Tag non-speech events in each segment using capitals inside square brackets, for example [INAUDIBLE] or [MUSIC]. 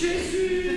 Jésus.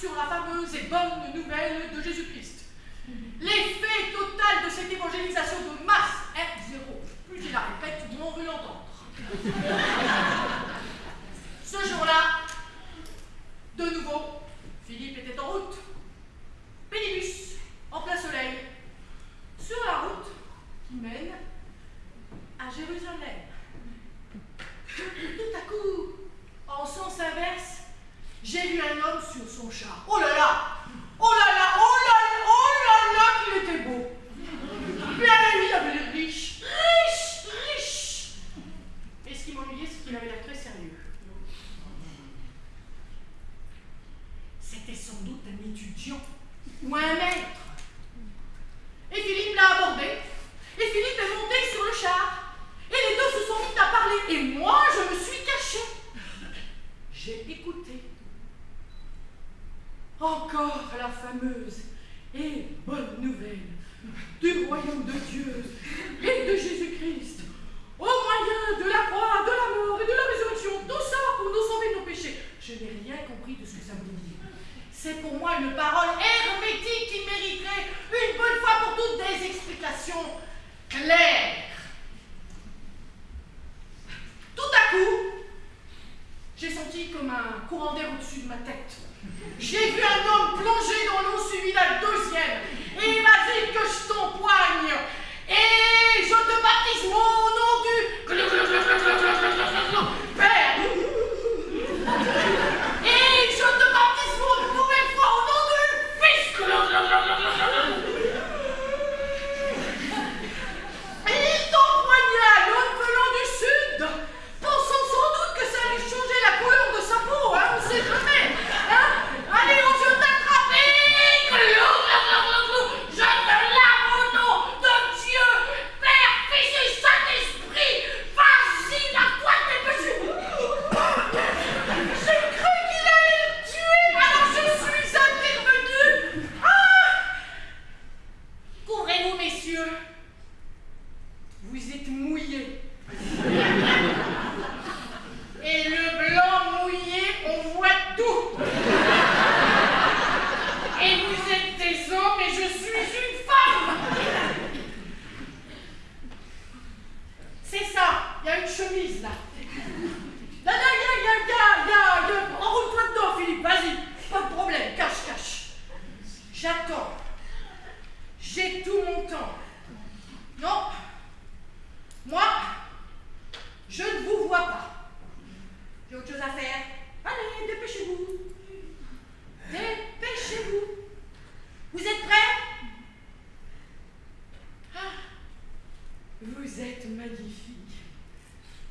sur la fameuse et bonne nouvelle de Jésus-Christ. L'effet total de cette évangélisation de masse est zéro. Plus je la répète, moins on veut l'entendre. Ce jour-là, de nouveau, Philippe était en route. Pénibus, en plein soleil, sur la route qui mène à Jérusalem. Tout à coup, en sens inverse, j'ai vu un homme sur son chat. Oh là là. Oh là là Oh là là Oh là là qu'il était beau. Puis à la il avait l'air riche Riche Riche. Et ce qui m'ennuyait, c'est qu'il avait l'air très sérieux. C'était sans doute un étudiant ou un maître. Encore la fameuse et bonne nouvelle du royaume de Dieu. Vous êtes magnifique.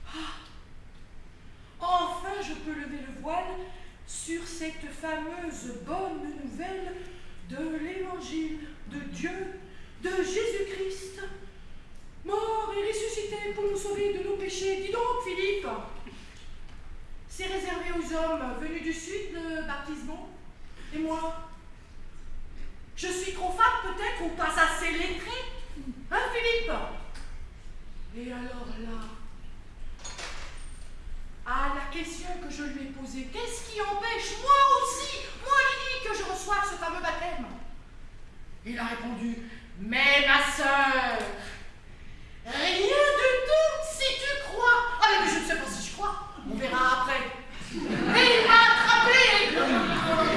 Ah, Enfin, je peux lever le voile sur cette fameuse bonne nouvelle de l'évangile de Dieu, de Jésus-Christ, mort et ressuscité pour nous sauver de nos péchés. Dis donc, Philippe, c'est réservé aux hommes venus du sud de baptisement. Et moi Je suis trop femme peut-être ou pas assez lettrée Hein, Philippe? Et alors là à la question que je lui ai posée, qu'est-ce qui empêche, moi aussi, moi Lily, que je reçoive ce fameux baptême? Il a répondu, mais ma sœur, rien du tout si tu crois. Ah mais je ne sais pas si je crois, on verra après. Et il m'a attrapé avec le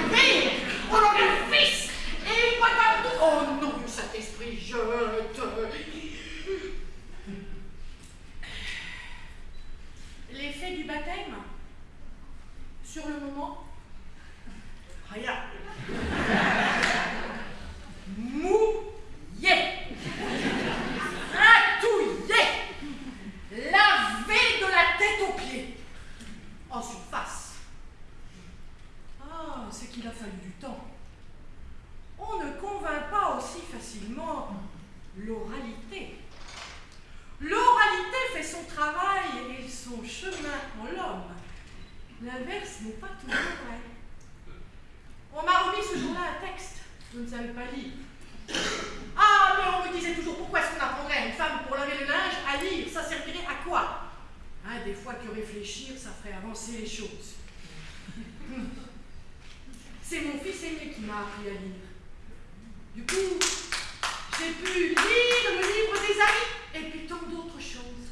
Père, au nom du Fils, et il m'a tout. Oh non, du Saint-Esprit, je te... L'effet du baptême Sur le moment Rien. Mouillé. Ratouillé. Lavé de la tête aux pieds. En surface. Ah, c'est qu'il a fallu du temps. On ne convainc pas aussi facilement l'oralité. L'oralité fait son travail et son chemin en l'homme. L'inverse n'est pas toujours vrai. Ce jour-là un texte. Je ne savais pas lire. Ah, mais on me disait toujours pourquoi est-ce qu'on apprendrait à une femme pour laver le linge à lire? Ça servirait à quoi? Hein, Des fois que réfléchir, ça ferait avancer les choses. [LAUGHS] C'est mon fils aîné qui m'a appris à lire. Du coup, j'ai pu lire le livre des amis et puis tant d'autres choses.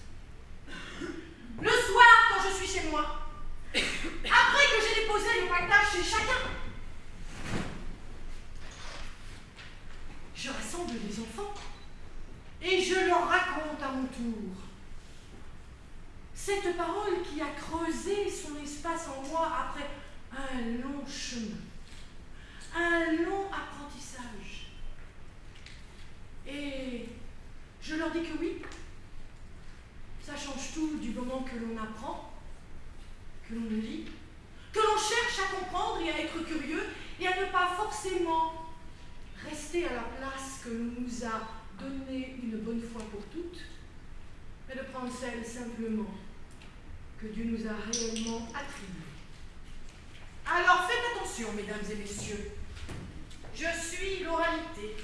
Le soir, quand je suis chez moi, après que j'ai déposé le partage chez chacun, je rassemble les enfants et je leur raconte à mon tour cette parole qui a creusé son espace en moi après un long chemin, un long apprentissage. Et je leur dis que oui, ça change tout du moment que l'on apprend, que l'on lit, que l'on cherche à comprendre et à être curieux et à ne pas forcément rester à la place que nous a donnée une bonne fois pour toutes, mais de prendre celle simplement que Dieu nous a réellement attribuée. Alors faites attention, mesdames et messieurs. Je suis l'oralité.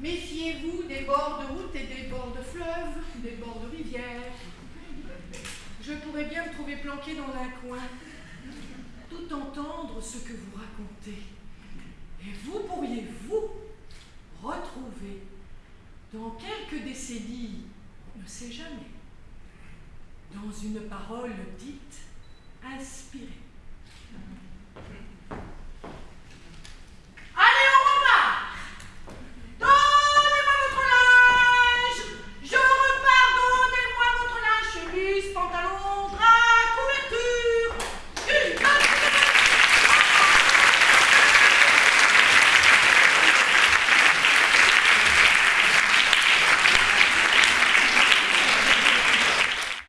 Méfiez-vous des bords de route et des bords de fleuve, des bords de rivière. Je pourrais bien me trouver planqué dans un coin, tout entendre ce que vous racontez. Et vous pourriez, vous, retrouver dans quelques décennies, on ne sait jamais, dans une parole dite inspirée.